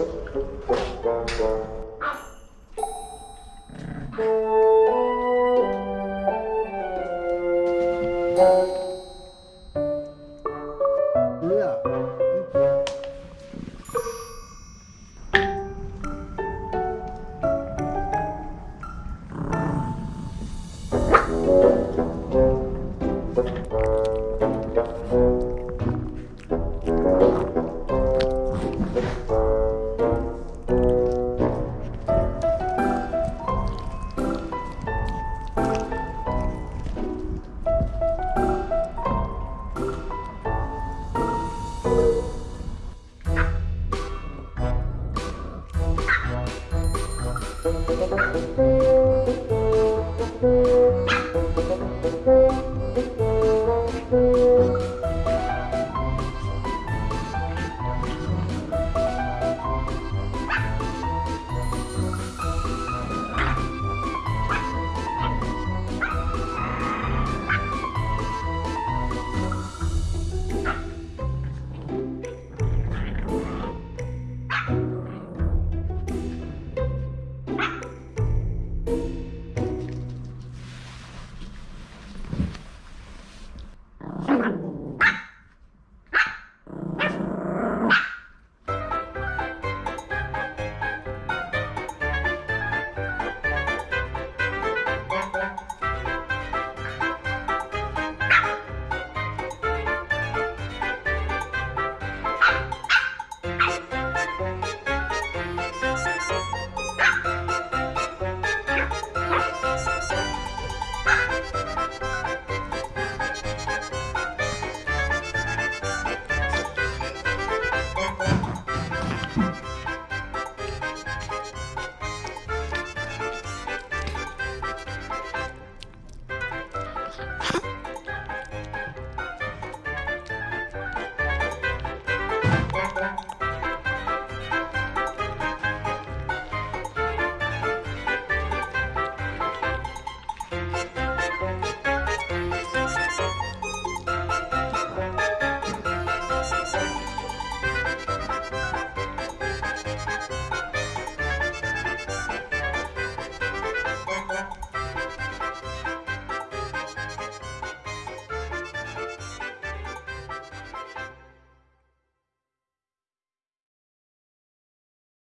음.